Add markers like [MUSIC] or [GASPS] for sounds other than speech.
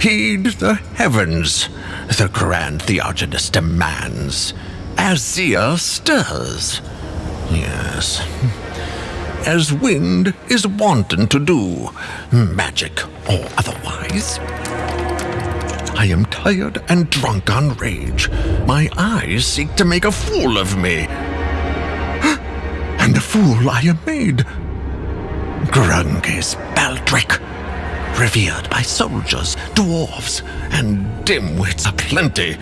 Heed the heavens, the grand Theogenes demands. as Azir stirs. Yes. As wind is wanton to do, magic or otherwise. I am tired and drunk on rage. My eyes seek to make a fool of me. [GASPS] And a fool I am made. Grungis Baldric, revered by soldiers, dwarves, and dimwits aplenty.